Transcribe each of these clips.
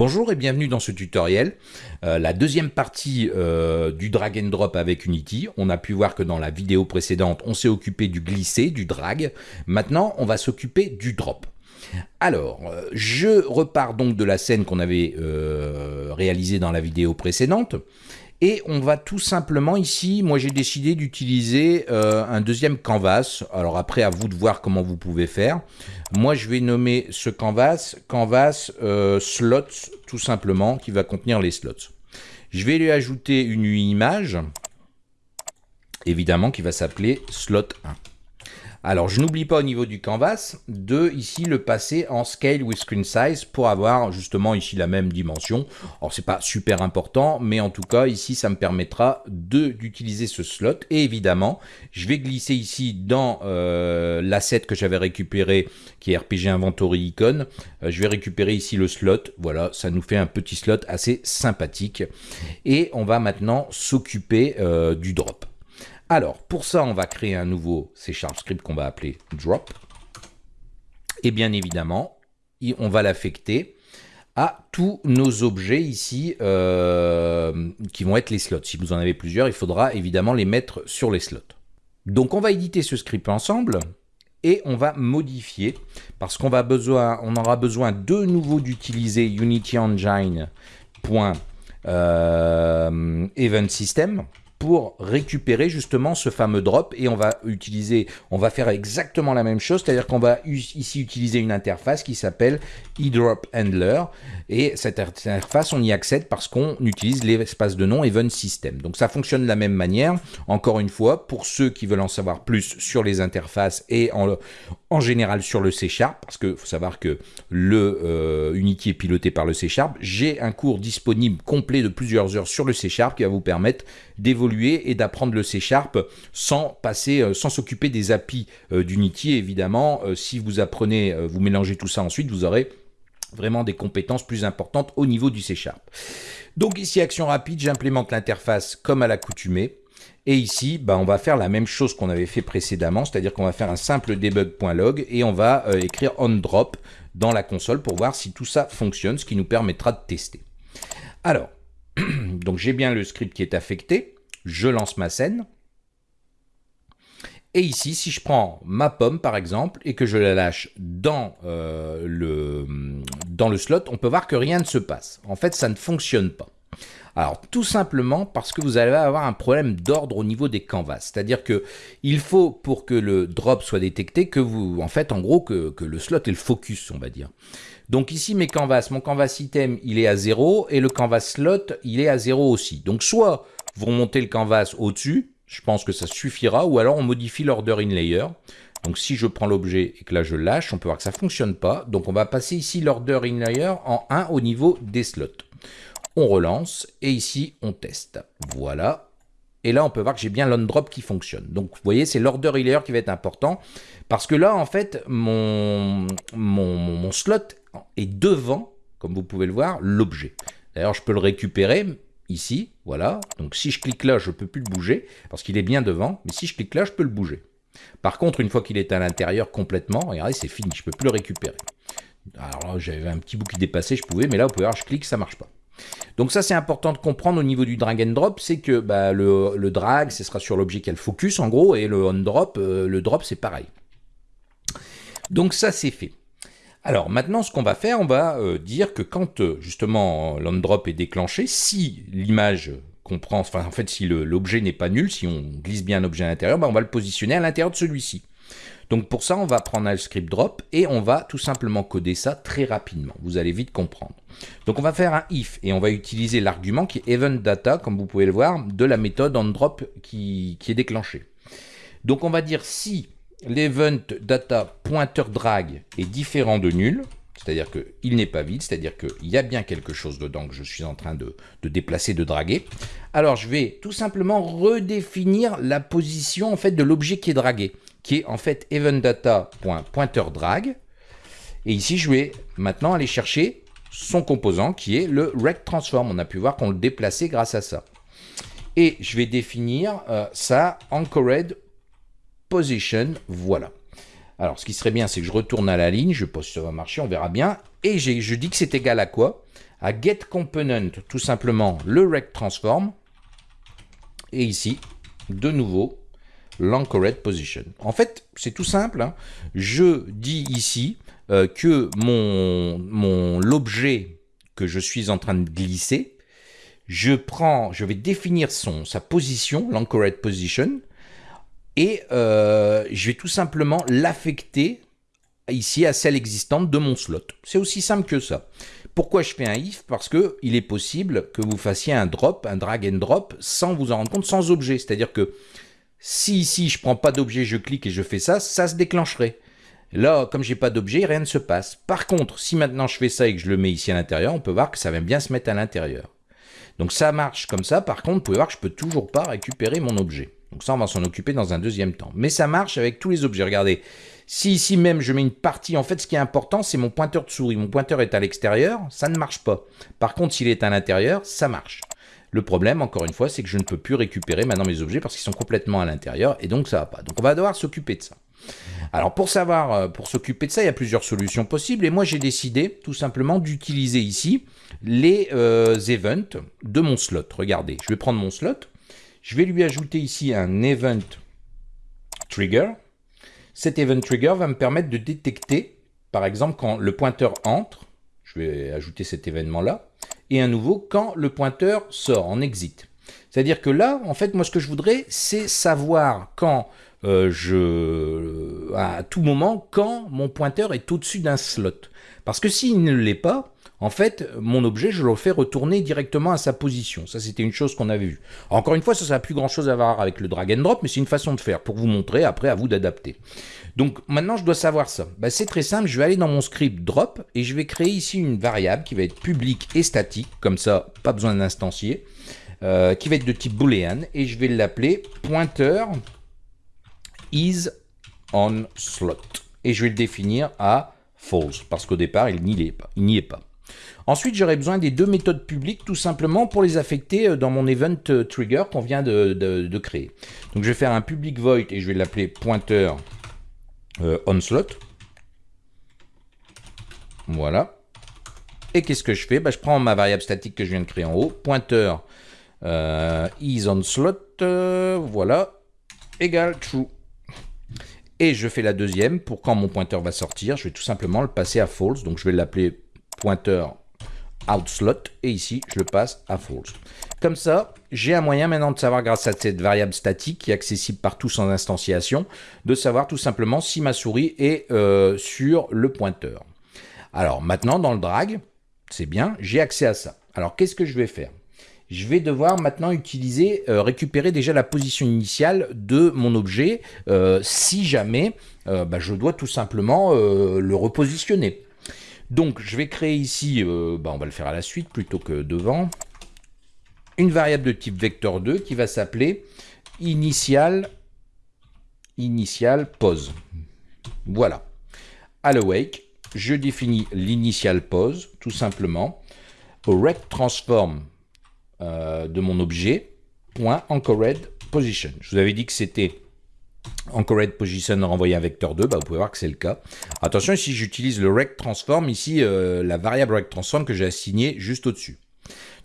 Bonjour et bienvenue dans ce tutoriel, euh, la deuxième partie euh, du drag and drop avec Unity. On a pu voir que dans la vidéo précédente, on s'est occupé du glisser, du drag. Maintenant, on va s'occuper du drop. Alors, euh, je repars donc de la scène qu'on avait réalisée dans la vidéo précédente. Et on va tout simplement ici, moi j'ai décidé d'utiliser euh, un deuxième canvas. Alors après, à vous de voir comment vous pouvez faire. Moi je vais nommer ce canvas, canvas euh, slots, tout simplement, qui va contenir les slots. Je vais lui ajouter une image, évidemment, qui va s'appeler slot 1. Alors, je n'oublie pas au niveau du canvas de ici le passer en scale with screen size pour avoir justement ici la même dimension. Alors, c'est pas super important, mais en tout cas, ici, ça me permettra d'utiliser ce slot. Et évidemment, je vais glisser ici dans euh, l'asset que j'avais récupéré, qui est RPG Inventory Icon. Euh, je vais récupérer ici le slot. Voilà, ça nous fait un petit slot assez sympathique. Et on va maintenant s'occuper euh, du drop. Alors, pour ça, on va créer un nouveau C script qu'on va appeler drop. Et bien évidemment, on va l'affecter à tous nos objets ici euh, qui vont être les slots. Si vous en avez plusieurs, il faudra évidemment les mettre sur les slots. Donc on va éditer ce script ensemble et on va modifier parce qu'on besoin, on aura besoin de nouveau d'utiliser Unity pour récupérer justement ce fameux drop. Et on va utiliser, on va faire exactement la même chose, c'est-à-dire qu'on va ici utiliser une interface qui s'appelle eDropHandler et cette interface on y accède parce qu'on utilise l'espace de nom event system. Donc ça fonctionne de la même manière, encore une fois, pour ceux qui veulent en savoir plus sur les interfaces et en, en général sur le C Sharp, parce qu'il faut savoir que le euh, Unity est piloté par le C Sharp, j'ai un cours disponible complet de plusieurs heures sur le C Sharp qui va vous permettre d'évoluer et d'apprendre le C Sharp sans passer, euh, sans s'occuper des API euh, d'Unity. Évidemment, euh, si vous apprenez, vous mélangez tout ça ensuite, vous aurez vraiment des compétences plus importantes au niveau du C Sharp. Donc ici, action rapide, j'implémente l'interface comme à l'accoutumée. Et ici, bah, on va faire la même chose qu'on avait fait précédemment, c'est-à-dire qu'on va faire un simple debug.log et on va écrire onDrop dans la console pour voir si tout ça fonctionne, ce qui nous permettra de tester. Alors, donc j'ai bien le script qui est affecté je lance ma scène. Et ici, si je prends ma pomme, par exemple, et que je la lâche dans, euh, le, dans le slot, on peut voir que rien ne se passe. En fait, ça ne fonctionne pas. Alors, tout simplement parce que vous allez avoir un problème d'ordre au niveau des canvas. C'est-à-dire que il faut, pour que le drop soit détecté, que vous, en fait, en gros, que, que le slot ait le focus, on va dire. Donc ici, mes canvas, mon canvas item, il est à 0, et le canvas slot, il est à 0 aussi. Donc, soit vous remontez le canvas au-dessus, je pense que ça suffira, ou alors on modifie l'order in layer. Donc si je prends l'objet et que là je lâche, on peut voir que ça ne fonctionne pas. Donc on va passer ici l'order in layer en 1 au niveau des slots. On relance et ici on teste. Voilà. Et là on peut voir que j'ai bien l'undrop qui fonctionne. Donc vous voyez c'est l'order in layer qui va être important. Parce que là en fait mon slot est devant, comme vous pouvez le voir, l'objet. D'ailleurs je peux le récupérer ici, voilà. Donc si je clique là, je ne peux plus le bouger, parce qu'il est bien devant, mais si je clique là, je peux le bouger. Par contre, une fois qu'il est à l'intérieur complètement, regardez, c'est fini, je ne peux plus le récupérer. Alors là, j'avais un petit bout qui dépassait, je pouvais, mais là, vous pouvez voir, je clique, ça marche pas. Donc ça, c'est important de comprendre au niveau du drag and drop, c'est que bah, le, drag, ce sera sur l'objet qui a le focus, en gros, et le on drop, euh, le drop, c'est pareil. Donc ça, c'est fait. Alors maintenant, ce qu'on va faire, on va euh, dire que quand euh, justement l'on-drop est déclenché, si l'image comprend, enfin en fait si l'objet n'est pas nul, si on glisse bien un objet à l'intérieur, ben, on va le positionner à l'intérieur de celui-ci. Donc pour ça, on va prendre un script drop et on va tout simplement coder ça très rapidement. Vous allez vite comprendre. Donc on va faire un if et on va utiliser l'argument qui est event data, comme vous pouvez le voir, de la méthode onDrop qui est déclenchée. Donc on va dire si l'event data pointer drag est différent de nul, c'est-à-dire qu'il n'est pas vide, c'est-à-dire qu'il y a bien quelque chose dedans que je suis en train de, déplacer, de draguer. Alors je vais tout simplement redéfinir la position en fait de l'objet qui est dragué, qui est en fait eventData.pointerDrag. Et ici je vais maintenant aller chercher son composant qui est le rect transform. On a pu voir qu'on le déplaçait grâce à ça. Et je vais définir euh, ça anchored position, voilà. Alors, ce qui serait bien, c'est que je retourne à la ligne, je pose ça va marcher, on verra bien. Et je dis que c'est égal à quoi? À get component, tout simplement le rect transform, et ici, de nouveau, l'anchored position. En fait, c'est tout simple. Hein. Je dis ici euh, que mon, mon l'objet que je suis en train de glisser, je prends, je vais définir son, sa position, l'anchored position, et euh, je vais tout simplement l'affecter ici à celle existante de mon slot. C'est aussi simple que ça. Pourquoi je fais un if? Parce que il est possible que vous fassiez un drop, un drag and drop, sans vous en rendre compte, sans objet. C'est-à-dire que si ici je prends pas d'objet, je clique et je fais ça, ça se déclencherait. Là, comme j'ai pas d'objet, rien ne se passe. Par contre, si maintenant je fais ça et que je le mets ici à l'intérieur, on peut voir que ça va bien se mettre à l'intérieur. Donc ça marche comme ça. Par contre, vous pouvez voir que je peux toujours pas récupérer mon objet. Donc ça, on va s'en occuper dans un deuxième temps. Mais ça marche avec tous les objets. Regardez, si ici même je mets une partie, en fait ce qui est important c'est mon pointeur de souris. Mon pointeur est à l'extérieur, ça ne marche pas. Par contre s'il est à l'intérieur, ça marche. Le problème, encore une fois, c'est que je ne peux plus récupérer maintenant mes objets parce qu'ils sont complètement à l'intérieur et donc ça va pas. Donc on va devoir s'occuper de ça. Alors pour savoir, euh, pour s'occuper de ça, il y a plusieurs solutions possibles et moi j'ai décidé tout simplement d'utiliser ici les euh, events de mon slot. Regardez, je vais prendre mon slot, je vais lui ajouter ici un event trigger cet event trigger va me permettre de détecter, par exemple, quand le pointeur entre, je vais ajouter cet événement-là, et à nouveau quand le pointeur sort, en exit. C'est-à-dire que là, en fait, moi, ce que je voudrais, c'est savoir quand euh, je, à tout moment, quand mon pointeur est au-dessus d'un slot. Parce que s'il ne l'est pas, en fait, mon objet, je le fais retourner directement à sa position. Ça, c'était une chose qu'on avait vue. Encore une fois, ça n'a plus grand-chose à voir avec le drag and drop, mais c'est une façon de faire pour vous montrer, après, à vous d'adapter. Donc, maintenant, je dois savoir ça. Bah, c'est très simple, je vais aller dans mon script drop, et je vais créer ici une variable qui va être publique et statique, comme ça, pas besoin d'instancier, euh, qui va être de type boolean, et je vais l'appeler pointer is on slot. Et je vais le définir à false, parce qu'au départ, il n'y est pas. Il n'y est pas. Ensuite, j'aurai besoin des deux méthodes publiques tout simplement pour les affecter euh, dans mon event euh, trigger qu'on vient de, créer. Donc, je vais faire un public void et je vais l'appeler pointer euh, onslot. Voilà. Et qu'est-ce que je fais? Bah, Je prends ma variable statique que je viens de créer en haut, pointer is onslot, voilà, égale true. Et je fais la deuxième pour quand mon pointeur va sortir, je vais tout simplement le passer à false. Donc je vais l'appeler pointeur outslot et ici je le passe à false. Comme ça, j'ai un moyen maintenant de savoir grâce à cette variable statique qui est accessible partout sans instanciation, de savoir tout simplement si ma souris est euh, sur le pointeur. Alors maintenant dans le drag, c'est bien, j'ai accès à ça. Alors qu'est-ce que je vais faire? Je vais devoir maintenant utiliser, euh, récupérer déjà la position initiale de mon objet euh, si jamais bah, je dois tout simplement le repositionner. Donc, je vais créer ici, euh, bah, on va le faire à la suite plutôt que devant, une variable de type vecteur 2 qui va s'appeler initial, pose. Voilà. À l'awake, je définis l'initial pose, tout simplement, au rect transform euh, de mon objet, point position. Je vous avais dit que c'était Anchored position renvoyé un vecteur 2, bah vous pouvez voir que c'est le cas. Attention, ici j'utilise le rect transform, ici euh, la variable rect transform que j'ai assignée juste au-dessus.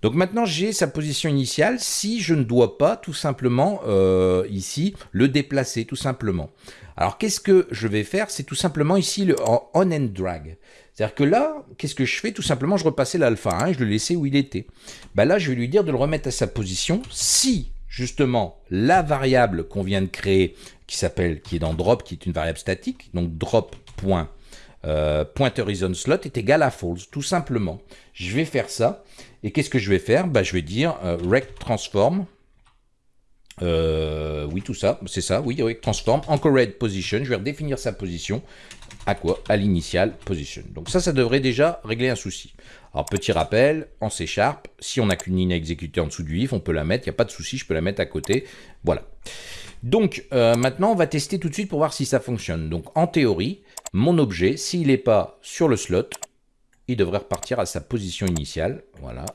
Donc maintenant j'ai sa position initiale si je ne dois pas tout simplement euh, ici le déplacer tout simplement. Alors qu'est-ce que je vais faire? C'est tout simplement ici le on and drag. C'est-à-dire que là, qu'est-ce que je fais? Tout simplement je repassais l'alpha 1 et je le laissais où il était. Bah là je vais lui dire de le remettre à sa position si justement la variable qu'on vient de créer qui est dans drop, qui est une variable statique, donc drop point, euh, slot est égal à false, tout simplement. Je vais faire ça, et qu'est-ce que je vais faire? Bah, Je vais dire euh, rect transform, euh, oui tout ça, c'est ça, oui, rect transform, anchored position, je vais redéfinir sa position, à quoi? À l'initial position. Donc ça, ça devrait déjà régler un souci. Alors petit rappel, en C Sharp, si on n'a qu'une ligne à exécuter en dessous du if, on peut la mettre, il n'y a pas de souci, je peux la mettre à côté, voilà. Donc euh, maintenant, on va tester tout de suite pour voir si ça fonctionne. Donc en théorie, mon objet, s'il n'est pas sur le slot, il devrait repartir à sa position initiale. Voilà.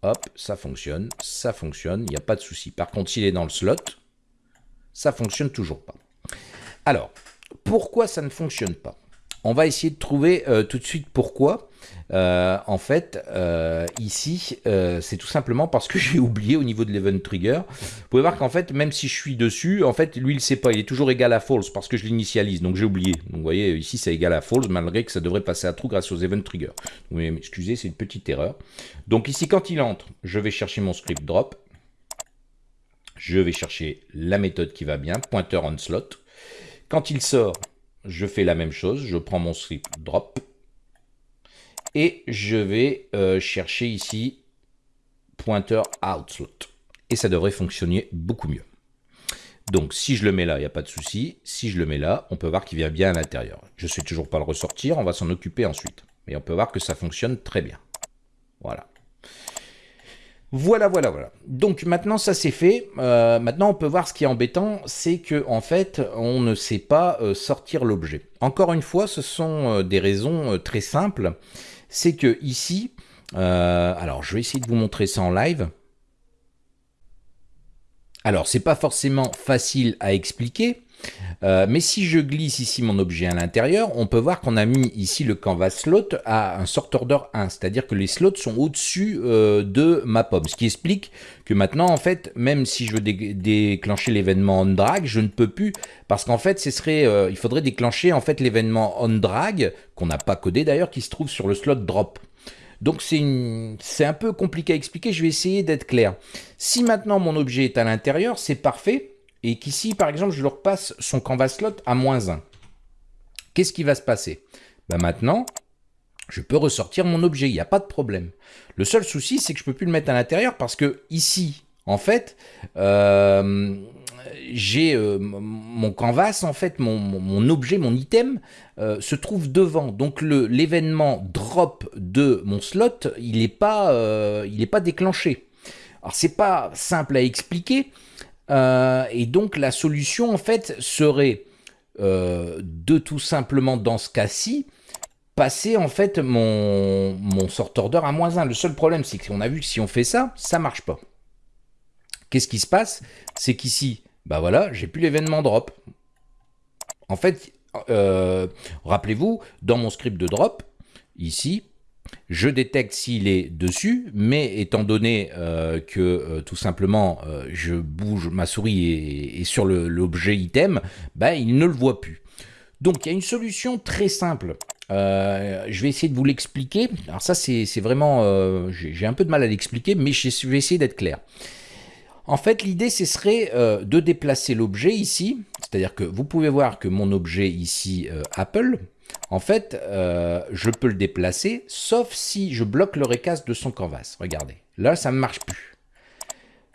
Hop, ça fonctionne, ça fonctionne, il n'y a pas de souci. Par contre, s'il est dans le slot, ça fonctionne toujours pas. Alors, pourquoi ça ne fonctionne pas? On va essayer de trouver tout de suite pourquoi. Euh, en fait, euh, ici, euh, c'est tout simplement parce que j'ai oublié au niveau de l'event trigger. Vous pouvez voir qu'en fait, même si je suis dessus, en fait, lui, il ne sait pas. Il est toujours égal à false parce que je l'initialise. Donc, j'ai oublié. Donc, vous voyez, ici, c'est égal à false, malgré que ça devrait passer à true grâce aux event trigger. Oui, excusez, c'est une petite erreur. Donc, ici, quand il entre, je vais chercher mon script drop. Je vais chercher la méthode qui va bien, pointer on slot. Quand il sort, je fais la même chose. Je prends mon script drop et je vais euh, chercher ici pointer outslot. Et ça devrait fonctionner beaucoup mieux. Donc si je le mets là, il n'y a pas de souci. Si je le mets là, on peut voir qu'il vient bien à l'intérieur. Je ne sais toujours pas le ressortir, on va s'en occuper ensuite. Mais on peut voir que ça fonctionne très bien. Voilà. Voilà, voilà, voilà. Donc maintenant ça c'est fait. Euh, maintenant on peut voir ce qui est embêtant, c'est que en fait on ne sait pas euh, sortir l'objet. Encore une fois, ce sont des raisons très simples c'est que ici, euh, alors je vais essayer de vous montrer ça en live. Alors c'est pas forcément facile à expliquer, euh, mais si je glisse ici mon objet à l'intérieur, on peut voir qu'on a mis ici le canvas slot à un sort order 1, c'est-à-dire que les slots sont au-dessus euh, de ma pomme, ce qui explique que maintenant, en fait, même si je veux déclencher l'événement on drag, je ne peux plus, parce qu'en fait, ce serait, euh, il faudrait déclencher en fait l'événement on drag, qu'on n'a pas codé d'ailleurs, qui se trouve sur le slot drop. Donc c'est un peu compliqué à expliquer, je vais essayer d'être clair. Si maintenant mon objet est à l'intérieur, c'est parfait, et qu'ici, par exemple, je leur passe son canvas slot à moins 1. Qu'est-ce qui va se passer? Ben Maintenant, je peux ressortir mon objet, il n'y a pas de problème. Le seul souci, c'est que je ne peux plus le mettre à l'intérieur parce que ici, en fait, euh, j'ai euh, mon canvas, en fait, mon, objet, mon item, euh, se trouve devant. Donc l'événement drop de mon slot, il n'est pas, il pas déclenché. Alors c'est pas simple à expliquer, euh, et donc la solution en fait serait euh, de tout simplement dans ce cas-ci passer en fait mon, mon sort à moins 1. Le seul problème c'est qu'on a vu que si on fait ça, ça marche pas. Qu'est-ce qui se passe? C'est qu'ici, bah voilà, j'ai plus l'événement drop. En fait, euh, rappelez-vous, dans mon script de drop, ici, je détecte s'il est dessus, mais étant donné euh, que euh, tout simplement je bouge ma souris et, sur l'objet item, bah, il ne le voit plus. Donc il y a une solution très simple. je vais essayer de vous l'expliquer. Alors ça c'est vraiment, j'ai un peu de mal à l'expliquer, mais je vais essayer d'être clair. En fait, l'idée, ce serait de déplacer l'objet ici. C'est-à-dire que vous pouvez voir que mon objet ici, Apple, en fait, euh, je peux le déplacer, sauf si je bloque le recast de son canvas. Regardez, là, ça ne marche plus.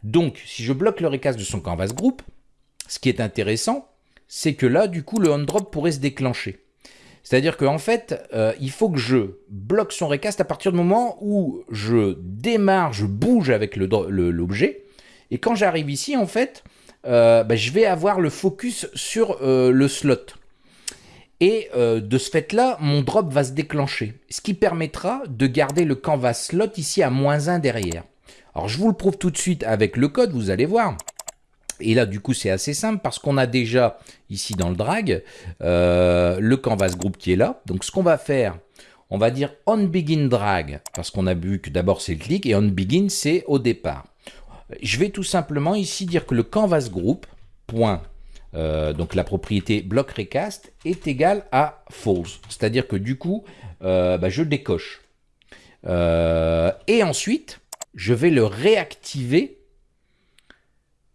Donc, si je bloque le recast de son canvas group, ce qui est intéressant, c'est que là, du coup, le on-drop pourrait se déclencher. C'est-à-dire qu'en fait, euh, il faut que je bloque son recast à partir du moment où je démarre, je bouge avec l'objet. Et quand j'arrive ici, en fait, euh, bah, je vais avoir le focus sur le slot. Et euh, de ce fait-là, mon drop va se déclencher, ce qui permettra de garder le canvas slot ici à moins 1 derrière. Alors je vous le prouve tout de suite avec le code, vous allez voir. Et là, du coup, c'est assez simple parce qu'on a déjà ici dans le drag euh, le canvas group qui est là. Donc ce qu'on va faire, on va dire on begin drag parce qu'on a vu que d'abord c'est le clic et on begin c'est au départ. Je vais tout simplement ici dire que le canvas group euh, donc la propriété block recast est égale à false. C'est-à-dire que du coup, euh, bah, je décoche. Euh, et ensuite, je vais le réactiver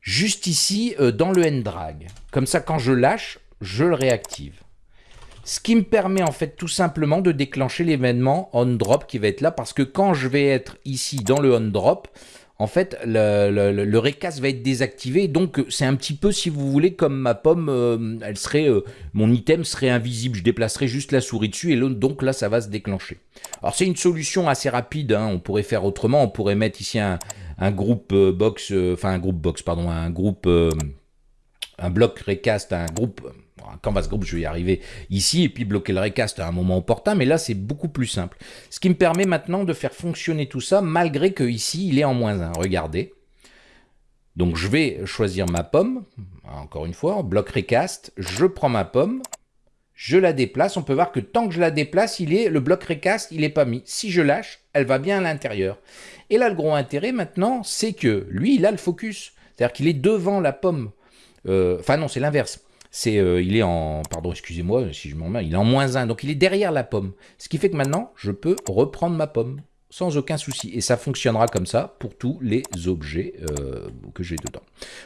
juste ici dans le drag. Comme ça, quand je lâche, je le réactive. Ce qui me permet en fait tout simplement de déclencher l'événement onDrop qui va être là parce que quand je vais être ici dans le onDrop, en fait, le, recast va être désactivé. Donc, c'est un petit peu, si vous voulez, comme ma pomme, euh, elle serait, euh, mon item serait invisible. Je déplacerai juste la souris dessus et donc là, ça va se déclencher. Alors, c'est une solution assez rapide. Hein. On pourrait faire autrement. On pourrait mettre ici un, groupe euh, box, enfin un groupe box, pardon, un groupe, un bloc recast, un groupe un canvas group, je vais y arriver ici, et puis bloquer le recast à un moment opportun, mais là c'est beaucoup plus simple. Ce qui me permet maintenant de faire fonctionner tout ça, malgré que ici il est en moins 1. Regardez. Donc je vais choisir ma pomme, encore une fois, bloc recast, je prends ma pomme, je la déplace, on peut voir que tant que je la déplace, il est, le bloc recast, il n'est pas mis. Si je lâche, elle va bien à l'intérieur. Et là, le gros intérêt maintenant, c'est que lui, il a le focus. C'est-à-dire qu'il est devant la pomme. Euh, enfin non, c'est l'inverse. C'est, euh, il est en, pardon, excusez-moi si je m'en mets, il est en moins 1, donc il est derrière la pomme. Ce qui fait que maintenant, je peux reprendre ma pomme sans aucun souci. Et ça fonctionnera comme ça pour tous les objets euh, que j'ai dedans.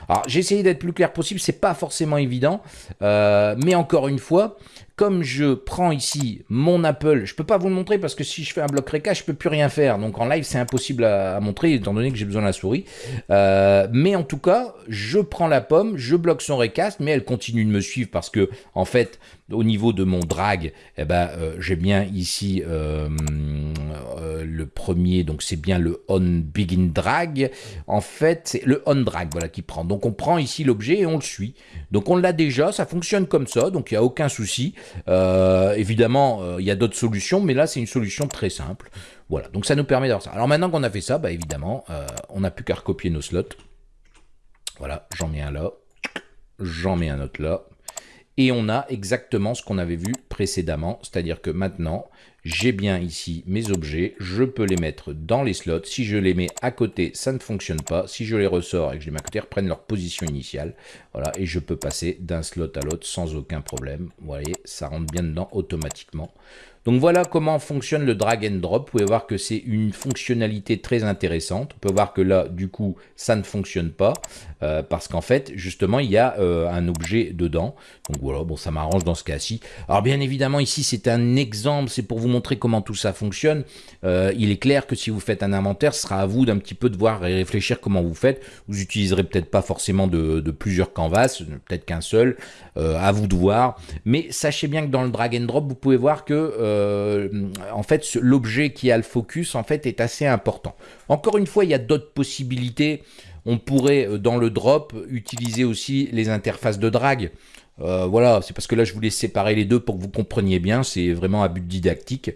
Alors, j'ai essayé d'être plus clair possible, c'est pas forcément évident, mais encore une fois, comme je prends ici mon Apple, je ne peux pas vous le montrer parce que si je fais un bloc réca, je ne peux plus rien faire. Donc en live, c'est impossible à, montrer étant donné que j'ai besoin de la souris. Euh, mais en tout cas, je prends la pomme, je bloque son recast, mais elle continue de me suivre parce que en fait, au niveau de mon drag, eh ben, euh, j'ai bien ici euh, le premier, donc c'est bien le on begin drag. En fait, c'est le on drag voilà, qui prend. Donc on prend ici l'objet et on le suit. Donc on l'a déjà, ça fonctionne comme ça, donc il n'y a aucun souci. Euh, évidemment, euh, il y a d'autres solutions, mais là, c'est une solution très simple. Voilà, donc ça nous permet d'avoir ça. Alors maintenant qu'on a fait ça, bah, évidemment, euh, on n'a plus qu'à recopier nos slots. Voilà, j'en mets un là, j'en mets un autre là. Et on a exactement ce qu'on avait vu précédemment, c'est-à-dire que maintenant, j'ai bien ici mes objets, je peux les mettre dans les slots. Si je les mets à côté, ça ne fonctionne pas. Si je les ressors et que je les mets à côté, ils reprennent leur position initiale. Voilà, et je peux passer d'un slot à l'autre sans aucun problème. Vous voyez, ça rentre bien dedans automatiquement. Donc voilà comment fonctionne le drag and drop. Vous pouvez voir que c'est une fonctionnalité très intéressante. On peut voir que là, du coup, ça ne fonctionne pas euh, parce qu'en fait, justement, il y a euh, un objet dedans. Donc voilà, bon, ça m'arrange dans ce cas-ci. Alors bien évidemment, ici, c'est un exemple. C'est pour vous montrer comment tout ça fonctionne. Euh, il est clair que si vous faites un inventaire, ce sera à vous d'un petit peu de voir et réfléchir comment vous faites. Vous utiliserez peut-être pas forcément de, de plusieurs canvas, peut-être qu'un seul. à vous de voir. Mais sachez bien que dans le drag and drop, vous pouvez voir que euh, en fait, l'objet qui a le focus, en fait, est assez important. Encore une fois, il y a d'autres possibilités. On pourrait, euh, dans le drop, utiliser aussi les interfaces de drag. Euh, voilà, c'est parce que là, je voulais séparer les deux pour que vous compreniez bien. C'est vraiment un but didactique.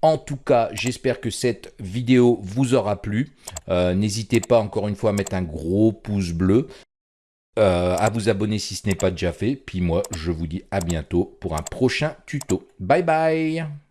En tout cas, j'espère que cette vidéo vous aura plu. N'hésitez pas encore une fois à mettre un gros pouce bleu. Euh, à vous abonner si ce n'est pas déjà fait. Puis moi, je vous dis à bientôt pour un prochain tuto. Bye bye